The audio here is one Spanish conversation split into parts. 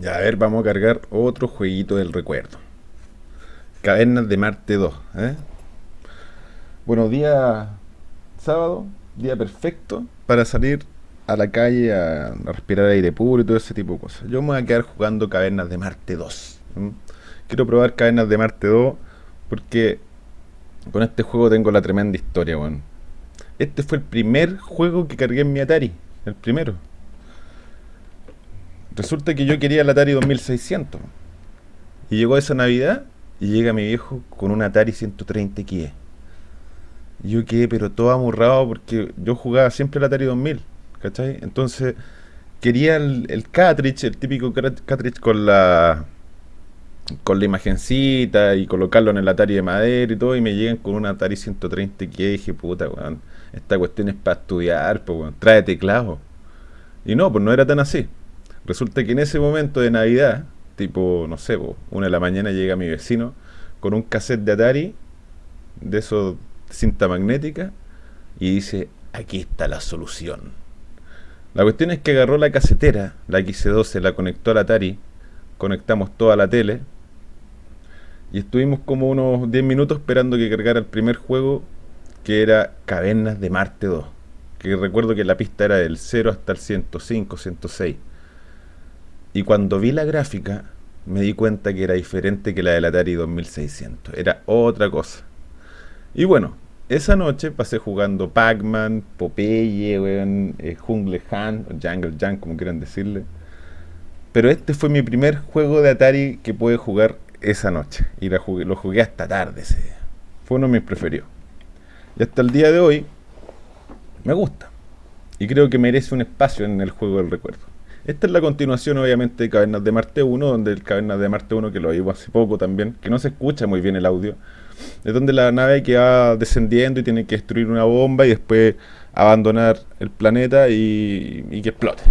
Ya, a ver, vamos a cargar otro jueguito del recuerdo. Cavernas de Marte 2. ¿eh? Bueno, día sábado, día perfecto para salir a la calle a, respirar aire puro y todo ese tipo de cosas. Yo me voy a quedar jugando Cavernas de Marte 2. Quiero probar Cavernas de Marte 2 porque con este juego tengo la tremenda historia, bueno. Este fue el primer juego que cargué en mi Atari. El primero. Resulta que yo quería el Atari 2600. Y llegó esa Navidad y llega mi viejo con un Atari 130 XE. Yo quedé pero todo amurrado porque yo jugaba siempre el Atari 2000. ¿Cachai? Entonces quería el, el el típico cartridge con la con la imagencita y colocarlo en el Atari de madera y todo, y me llegan con un Atari 130 que dije, puta, weón, esta cuestión es para estudiar, pues, weón, trae teclado. Y no, pues no era tan así. Resulta que en ese momento de Navidad, tipo, no sé, una de la mañana llega mi vecino con un cassette de Atari, de esos cinta magnética, y dice, aquí está la solución. La cuestión es que agarró la casetera, la XC12, la conectó al Atari, conectamos toda la tele, y estuvimos como unos 10 minutos esperando que cargara el primer juego, que era Cavernas de Marte 2. Que recuerdo que la pista era del 0 hasta el 105, 106. Y cuando vi la gráfica, me di cuenta que era diferente que la del Atari 2600. Era otra cosa. Y bueno, esa noche pasé jugando Pac-Man, Popeye, eh, Jungle Hunt, Jungle Junk, como quieran decirle. Pero este fue mi primer juego de Atari que pude jugar esa noche. Y lo jugué hasta tarde ese día. Fue uno de mis preferidos. Y hasta el día de hoy, me gusta. Y creo que merece un espacio en el juego del recuerdo. Esta es la continuación, obviamente, de Cavernas de Marte 1, donde el Cavernas de Marte 1, que lo vimos hace poco también, que no se escucha muy bien el audio, es donde la nave que va descendiendo y tiene que destruir una bomba y después abandonar el planeta y, que explote.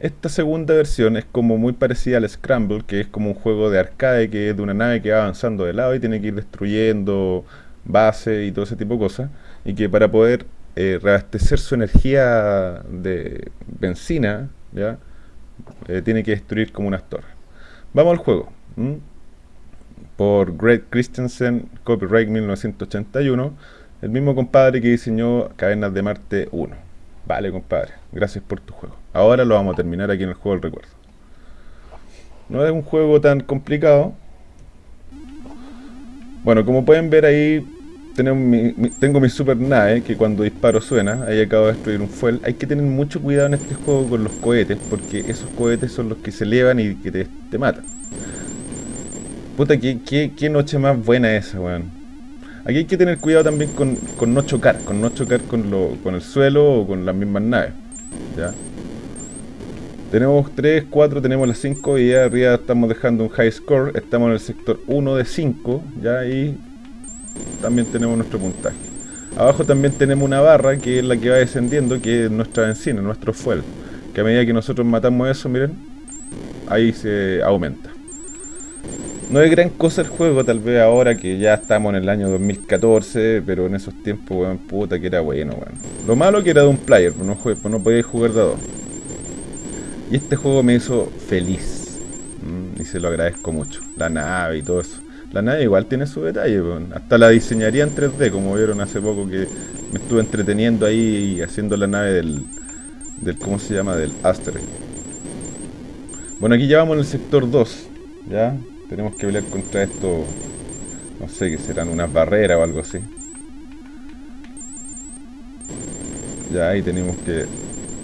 Esta segunda versión es como muy parecida al Scramble, que es como un juego de arcade, que es de una nave que va avanzando de lado y tiene que ir destruyendo bases y todo ese tipo de cosas, y que para poder eh, reabastecer su energía de benzina, Eh, tiene que destruir como unas torres. Vamos al juego. Por Greg Christensen, copyright 1981, el mismo compadre que diseñó Cadenas de Marte 1. Vale, compadre, gracias por tu juego. Ahora lo vamos a terminar aquí en el juego del recuerdo. No es un juego tan complicado. Bueno, como pueden ver ahí tengo mi super nave que cuando disparo suena, ahí acabo de destruir un fuel. Hay que tener mucho cuidado en este juego con los cohetes, porque esos cohetes son los que se elevan y que te, matan. Puta, ¿qué, noche más buena esa, weón. Aquí hay que tener cuidado también con, no chocar, con no chocar con, lo, con el suelo o con las mismas naves. ¿ya? Tenemos 3, 4, tenemos las 5 y arriba estamos dejando un high score. Estamos en el sector 1 de 5, ya ahí también tenemos nuestro puntaje. Abajo también tenemos una barra que es la que va descendiendo, que es nuestra benzina, nuestro fuel. Que a medida que nosotros matamos eso, miren, ahí se aumenta. No es gran cosa el juego, tal vez ahora que ya estamos en el año 2014, pero en esos tiempos, weón, puta que era bueno, weón. Lo malo que era de un player, no, pues no podía jugar de dos. Y este juego me hizo feliz. Mm, y se lo agradezco mucho. La nave y todo eso. La nave igual tiene su detalle, hasta la diseñaría en 3D, como vieron hace poco que me estuve entreteniendo ahí haciendo la nave del, del ¿cómo se llama? Del Asteroid. Bueno, aquí ya vamos en el sector 2, ¿ya? Tenemos que pelear contra esto, no sé, que serán unas barreras o algo así. Ya ahí tenemos que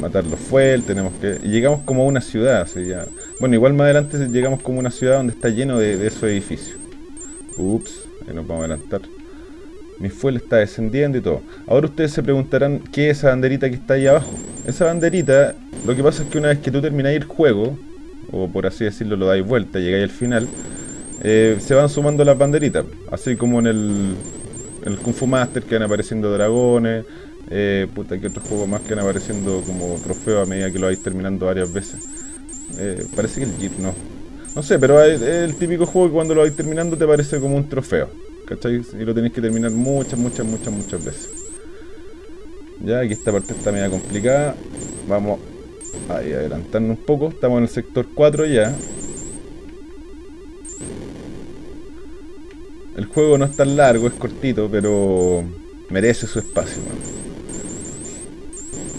matar los fuel, tenemos que... Y llegamos como a una ciudad, así ya... Bueno, igual más adelante llegamos como a una ciudad donde está lleno de esos edificios. Ups, ahí nos vamos a adelantar. Mi fuel está descendiendo y todo. Ahora ustedes se preguntarán qué es esa banderita que está ahí abajo. Esa banderita, lo que pasa es que una vez que tú termináis el juego, o por así decirlo lo dais vuelta, llegáis al final, eh, se van sumando las banderitas. Así como en el, en el Kung Fu Master que van apareciendo dragones, eh, puta, que otros juegos más que van apareciendo como trofeo a medida que lo vais terminando varias veces. Eh, parece que el Jeep no. No sé, pero es el típico juego que cuando lo vais terminando te parece como un trofeo. ¿Cachai? Y lo tenéis que terminar muchas, muchas, muchas, muchas veces. Ya, aquí esta parte está media complicada. Vamos Ahí, adelantando un poco. Estamos en el sector 4 ya. El juego no es tan largo, es cortito, pero merece su espacio.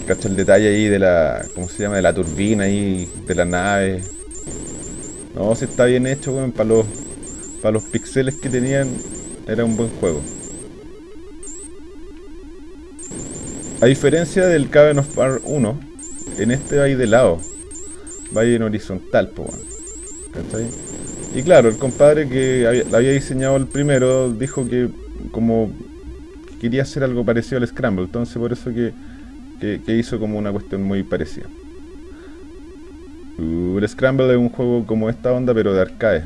Cacha el detalle ahí de la. ¿Cómo se llama? De la turbina ahí, de la nave. No, si está bien hecho. Para los, para los pixeles que tenían, era un buen juego. A diferencia del Caben of Fire 1, en este va de lado. Va en horizontal, po, ¿Cachai? Y claro, el compadre que había, había diseñado el primero dijo que como quería hacer algo parecido al Scramble, entonces por eso que, que, hizo como una cuestión muy parecida. El Scramble es un juego como esta onda, pero de arcade.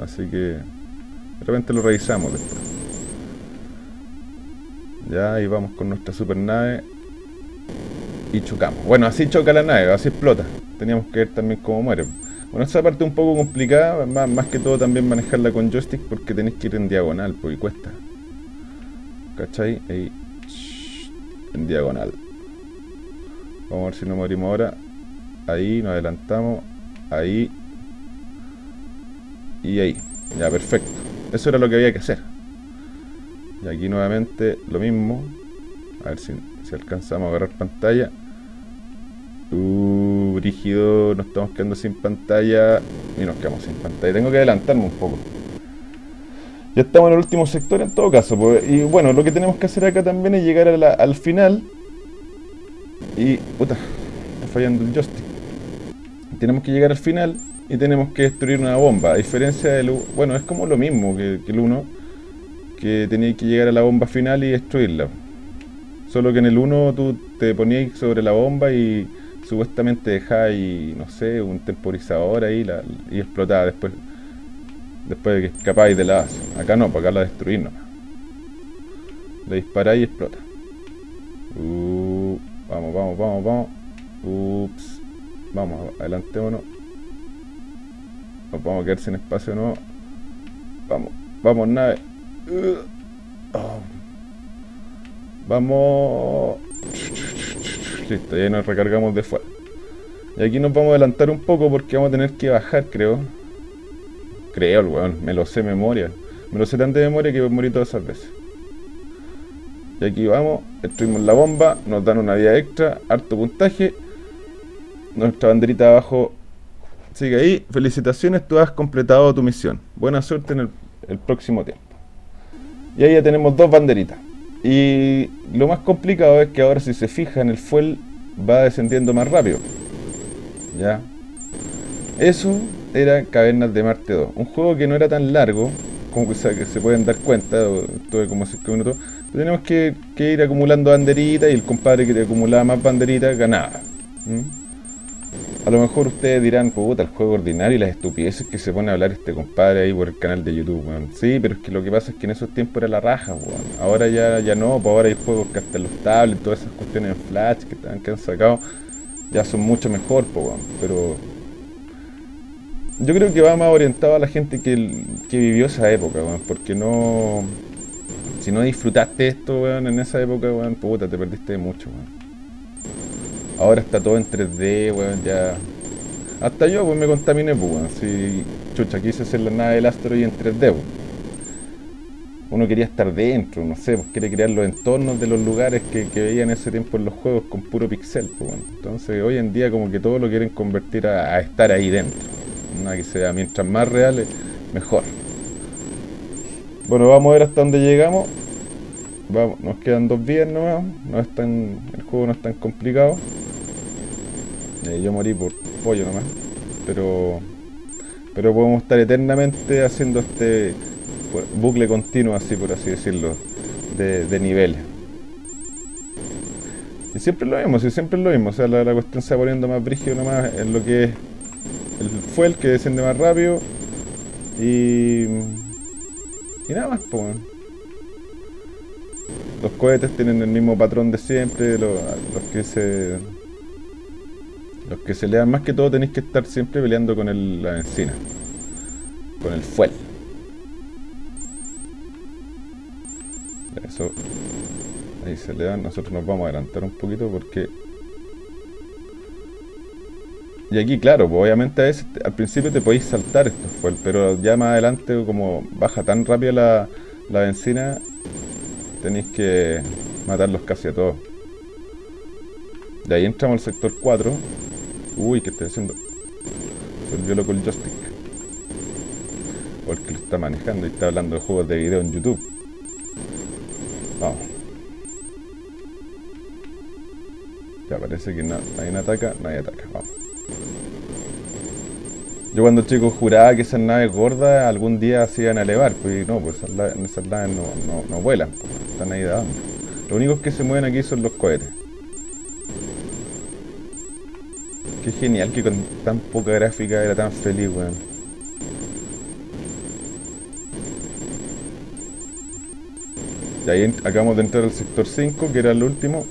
Así que de repente lo revisamos. Ya, ahí vamos con nuestra super nave y chocamos. Bueno, así choca la nave, así explota. Teníamos que ver también cómo muere. Bueno, esa parte un poco complicada, más, que todo también manejarla con joystick porque tenéis que ir en diagonal, porque cuesta. ¿Cachai? Ahí. En diagonal. Vamos a ver si no morimos ahora. Ahí, nos adelantamos. Ahí. Y ahí. Ya, perfecto. Eso era lo que había que hacer. Y aquí nuevamente lo mismo. A ver si, si alcanzamos a agarrar pantalla. Uh, brígido, nos estamos quedando sin pantalla. Y nos quedamos sin pantalla. Tengo que adelantarme un poco. Ya estamos en el último sector en todo caso. Pues, y bueno, lo que tenemos que hacer acá también es llegar al final. Y... Puta, está fallando el joystick. Tenemos que llegar al final y tenemos que destruir una bomba. A diferencia del... Bueno, es como lo mismo que, el 1. Que tenía que llegar a la bomba final y destruirla. Solo que en el 1 tú te ponías sobre la bomba y supuestamente dejáis, no sé, un temporizador ahí y explotaba después después de que escapáis de la base. Acá no, para acá la destruís nomás. Le disparáis y explota. Uh, vamos, vamos, vamos, vamos. Ups. Vamos, adelantémonos. Nos vamos a quedar sin espacio no. Vamos, vamos, nave. Uh, oh. Vamos. Listo, ya nos recargamos de fuera. Y aquí nos vamos a adelantar un poco porque vamos a tener que bajar, creo. Creo, el weón, me lo sé de memoria. Me lo sé tan de memoria que morir todas esas veces. Y aquí vamos, destruimos la bomba, nos dan una vida extra, harto puntaje. Nuestra banderita abajo sigue ahí. Felicitaciones, tú has completado tu misión. Buena suerte en el, próximo tiempo. Y ahí ya tenemos dos banderitas. Y lo más complicado es que ahora si se fijan el fuel va descendiendo más rápido. ¿Ya? Eso era Cavernas de Marte 2. Un juego que no era tan largo, como que, se pueden dar cuenta, tuve como 5 minutos. Tenemos que, ir acumulando banderitas y el compadre que te acumulaba más banderitas ganaba. A lo mejor ustedes dirán, puta, el juego ordinario y las estupideces que se pone a hablar este compadre ahí por el canal de YouTube, Sí, pero es que lo que pasa es que en esos tiempos era la raja, weón. Ahora ya, ya no, pues ahora hay juegos que hasta los tablets, todas esas cuestiones en flash que, que han sacado, ya son mucho mejor, pues, Pero yo creo que va más orientado a la gente que, vivió esa época, weón, porque no... Si no disfrutaste esto, weón, en esa época, weón, puta, te perdiste mucho, weón. Ahora está todo en 3D, weón, ya... Hasta yo, pues, me contaminé, pues, weón. Si, chucha, quise hacer la nave del asteroide en 3D, weón. Uno quería estar dentro, no sé, pues quiere crear los entornos de los lugares que, veía en ese tiempo en los juegos con puro pixel, pues. Entonces, hoy en día como que todo lo quieren convertir a estar ahí dentro que sea mientras más reales, mejor. Bueno, vamos a ver hasta dónde llegamos. Vamos, nos quedan dos vías nomás. No es tan, el juego no es tan complicado. Eh, yo morí por pollo nomás. Pero, pero podemos estar eternamente haciendo este bucle continuo, así por así decirlo, de, de niveles. Y siempre lo mismo, si siempre lo mismo. O sea, la, cuestión se va poniendo más brígido nomás en lo que es el fuel que desciende más rápido y y nada más pues los cohetes tienen el mismo patrón de siempre los, que se los que se le dan más que todo tenéis que estar siempre peleando con el, la benzina con el fuel eso ahí se le dan nosotros nos vamos a adelantar un poquito porque Y aquí, claro, pues obviamente a veces al principio te podéis saltar estos fuel, pero ya más adelante, como baja tan rápido la, la benzina, tenéis que matarlos casi a todos. De ahí entramos al sector 4. Uy, ¿qué estoy haciendo? Se volvió loco el joystick. Porque lo está manejando y está hablando de juegos de video en YouTube. Vamos. Ya parece que nadie ataca, nadie ataca. Vamos. Yo cuando chico juraba que esas naves gordas algún día se iban a elevar, pues no, pues esas, naves, no, vuelan, pues, están ahí de abajo. Lo único que se mueven aquí son los cohetes. Qué genial que con tan poca gráfica era tan feliz, weón. Y ahí acabamos de entrar al sector 5, que era el último.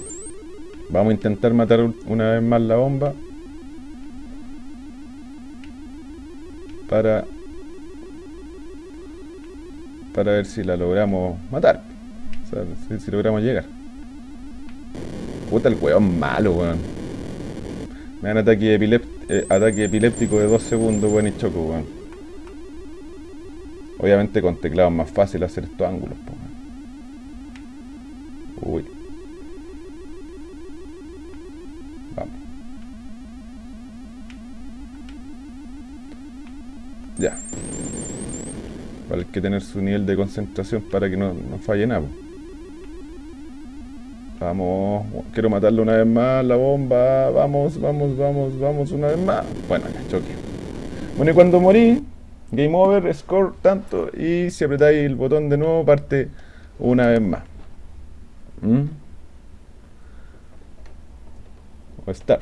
Vamos a intentar matar una vez más la bomba. Para... Para ver si la logramos matar. O sea, si, logramos llegar. Puta el weón malo, weón. Me dan ataque, eh, ataque epiléptico de 2 segundos, weón, y choco, weón. Obviamente con teclado es más fácil hacer estos ángulos, Uy. Vamos. Ya. Vale, hay que tener su nivel de concentración para que no, no falle nada. Vamos, quiero matarlo una vez más, la bomba, vamos, vamos, vamos, vamos una vez más. Bueno, ya, choque. Bueno, y cuando morí, game over, score tanto, y si apretáis el botón de nuevo, parte una vez más. ¿Mm? O Star.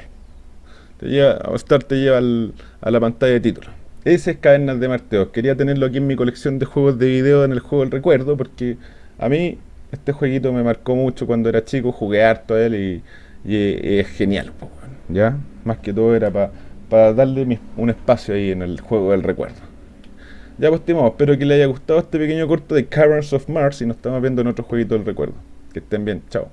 Te lleva, o Star te lleva a la pantalla de título. Ese es Cavernas de Marteos. Quería tenerlo aquí en mi colección de juegos de video en el juego del recuerdo, porque a mí este jueguito me marcó mucho cuando era chico, jugué harto a él y, es genial, ¿ya? Más que todo era para darle un espacio ahí en el juego del recuerdo. Ya pues, estimamos, espero que les haya gustado este pequeño corto de Caverns of Mars y nos estamos viendo en otro jueguito del recuerdo. Que estén bien, chao.